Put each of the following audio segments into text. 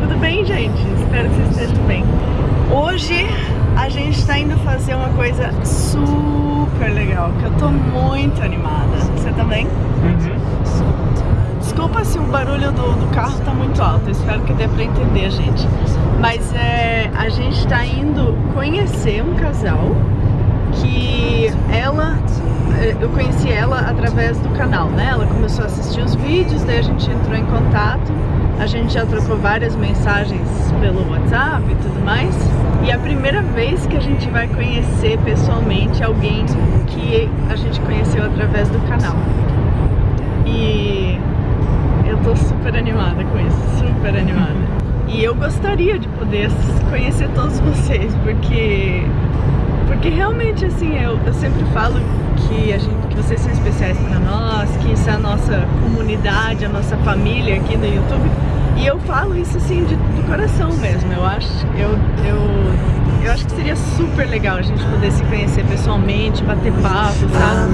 Tudo bem, gente? Espero que esteja tudo bem. Hoje coisa super legal, que eu tô muito animada. Você também? Uhum. Desculpa se o barulho do, do carro tá muito alto, espero que dê pra entender, gente. Mas é, a gente tá indo conhecer um casal que ela é, eu conheci ela através do canal, né? Ela começou a assistir os vídeos, daí a gente entrou em contato, a gente já trocou várias mensagens pelo WhatsApp e tudo mais. E é a primeira vez que a gente vai conhecer pessoalmente alguém que a gente conheceu através do canal. E eu tô super animada com isso, super animada. E eu gostaria de poder conhecer todos vocês, porque porque realmente assim, eu, eu sempre falo que, a gente, que vocês são especiais para nós, que isso é a nossa comunidade, a nossa família aqui no YouTube. E eu falo isso assim de, do coração mesmo. Eu acho, eu, eu, eu acho que seria super legal a gente poder se conhecer pessoalmente, bater papo, sabe?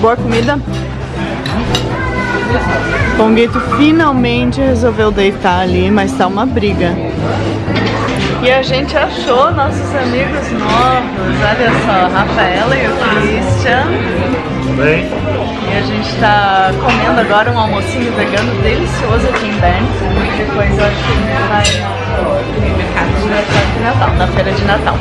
Boa a comida? Pongueto finalmente resolveu deitar ali, mas tá uma briga. E a gente achou nossos amigos novos, olha só, Rafaela e o Christian. Bem. E a gente tá comendo agora um almocinho vegano delicioso aqui em Bern. Depois eu acho que a gente vai no mercado de Natal, na feira de Natal.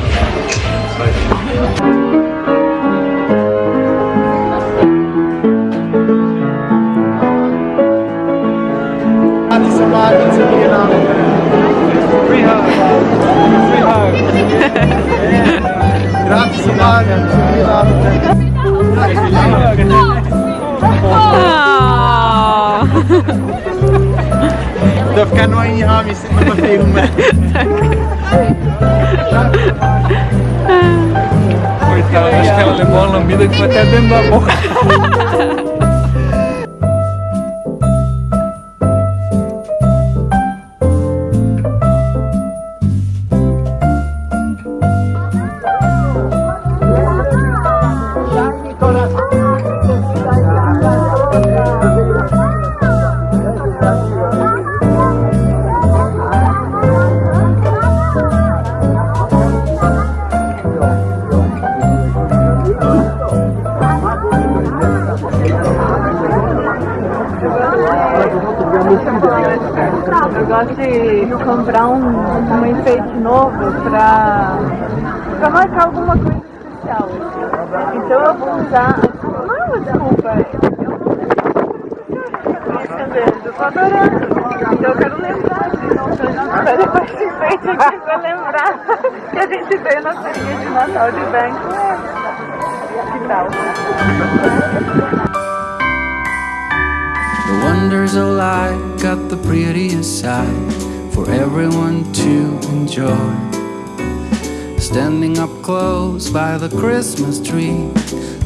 Tô ficando aí, homem, sem uma filma. Coitada, acho que ela levou uma lambida que foi até dentro da boca. Comprar um, um enfeite novo pra, pra marcar alguma coisa especial. Então eu vou usar. Não é uma desculpa, eu não eu tô adorando. Então eu quero lembrar de pra depois esse enfeite aqui lembrar que a gente veio na feirinha de Natal de Banco. Que tal? The wonders of life got the prettiest side for everyone to enjoy. Standing up close by the Christmas tree,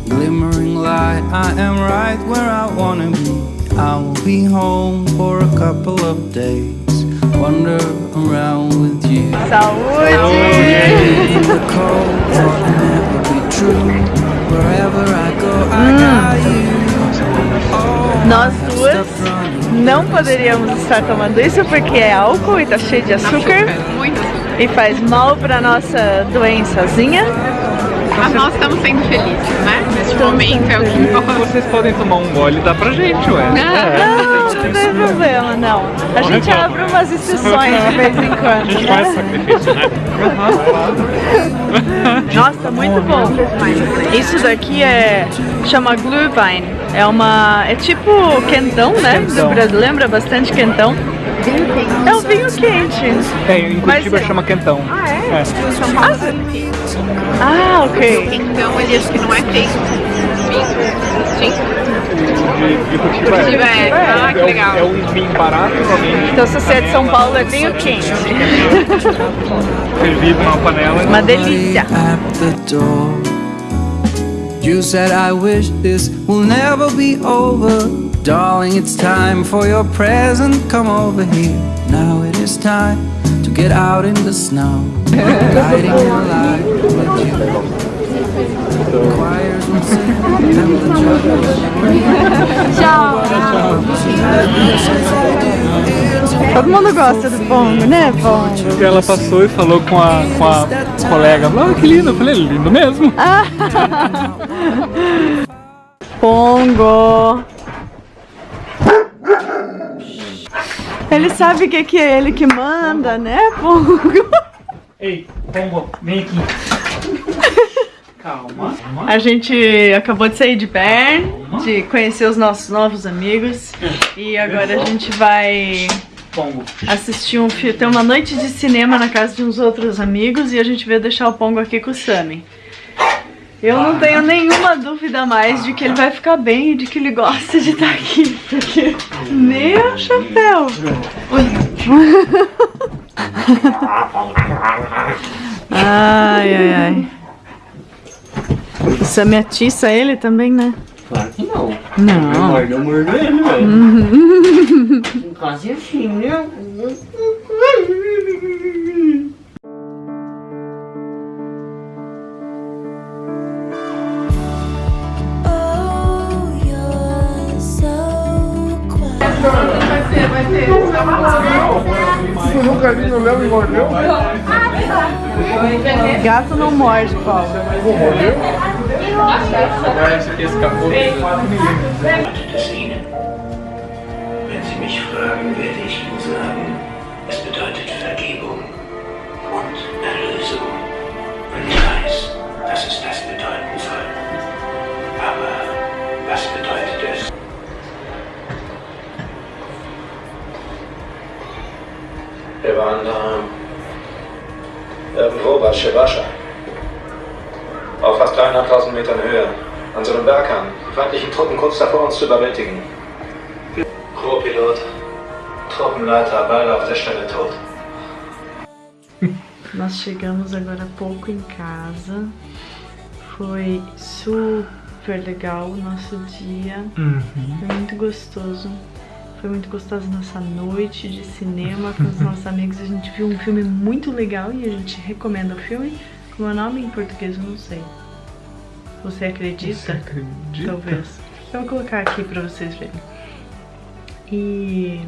glimmering light, I am right where I wanna be. I will be home for a couple of days, wander around with you. Saúde! In não poderíamos estar tomando isso porque é álcool e tá cheio de açúcar Muito açúcar. e faz mal pra nossa doençazinha. Mas nós estamos sendo felizes, né? Neste momento é o que importa. Vocês podem tomar um gole e dar pra gente, ué. Não, não tem problema, não. A gente abre umas exceções de vez em A quando, gente faz né? sacrifício, né? Nossa, muito bom. Isso daqui é chama Glühwein. É uma é tipo quentão, né? Do Quentão. Brasil lembra bastante quentão. É um vinho quente. É, em Curitiba Mas- chama quentão. Ah, é? É. São Paulo é. Ah, ok. Então ele acho que não é feito. De, de Curitiba. Curitiba é. Ah, que É um- legal. É um vinho barato, realmente. Então se você é de São Paulo é vinho quente. Servido numa panela. Uma delícia. At the door. You said I wish this will never be over. Darling, it's time for your present. Come over here. Now it is time to get out in the snow. Guiding your light with you. Choirs will sing and the Todo mundo gosta do pongo, né, pongo? Ela passou e falou com a, com a colega. Ah, que lindo. Eu falei, lindo mesmo. Pongo. Ele sabe que, que é ele que manda, né, Pongo? Ei, Pongo, vem aqui. Calma. A gente acabou de sair de Bern, de conhecer os nossos novos amigos. E agora a gente vai Pongo. assistir um filme. Tem uma noite de cinema na casa de uns outros amigos e a gente veio deixar o Pongo aqui com o Sammy. Eu não tenho nenhuma dúvida mais de que ele vai ficar bem e de que ele gosta de estar aqui. Porque. Meu chapéu! Ai, ai, ai. O Sammy atiça ele também, né? Claro que não. Não. Mordeu, mordeu ele, velho. Quase assim, né? Gato não morde, Paulo. Esse aqui escapou. Mich fragen, werde ich Ihnen sagen, es bedeutet Vergebung und Erlösung. Und ich weiß, dass es das bedeuten soll. Aber was bedeutet es? Wir waren da irgendwo bei Shebasha. Auf fast 300.000 Metern Höhe. An so einem Berghang. Feindlichen Truppen kurz davor, uns zu überwältigen. Co-Pilot, Truppenleiter, beide auf der Stelle tot. Nós chegamos agora há pouco em casa. Foi super legal o nosso dia. Foi muito gostoso. Foi muito gostosa a nossa noite de cinema com os nossos amigos. A gente viu um filme muito legal e a gente recomenda o filme. Como é o nome em português? Eu não sei. Você acredita? Você acredita? Talvez. Eu vou colocar aqui pra vocês verem. E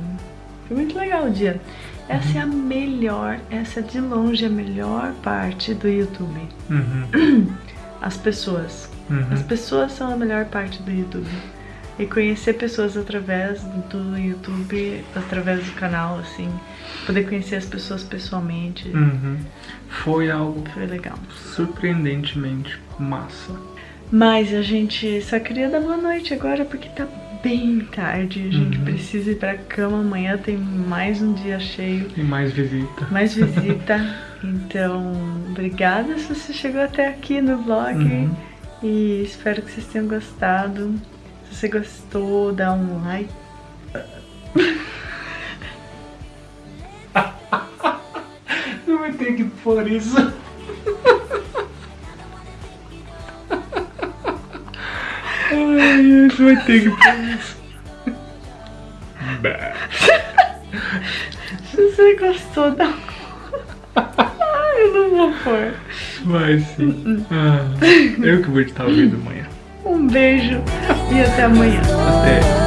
foi muito legal o dia. Essa é a melhor, essa é de longe a melhor parte do YouTube. Uhum. As pessoas. Uhum. As pessoas são a melhor parte do YouTube. E conhecer pessoas através do YouTube, através do canal, assim. Poder conhecer as pessoas pessoalmente. Uhum. Foi algo Foi legal. surpreendentemente massa. Mas a gente só queria dar boa noite agora porque tá bem tarde. A gente Uhum. precisa ir pra cama. Amanhã tem mais um dia cheio, E mais visita. mais visita. então, obrigada se você chegou até aqui no vlog. Uhum. E espero que vocês tenham gostado. Se você gostou, dá um like. ter que pôr isso. Você vai ter que pôr isso. Bah. Se você gostou, um... Ai, eu não vou pôr. Vai sim. Ah, eu que vou estar ouvindo amanhã. Um beijo e até amanhã. Até.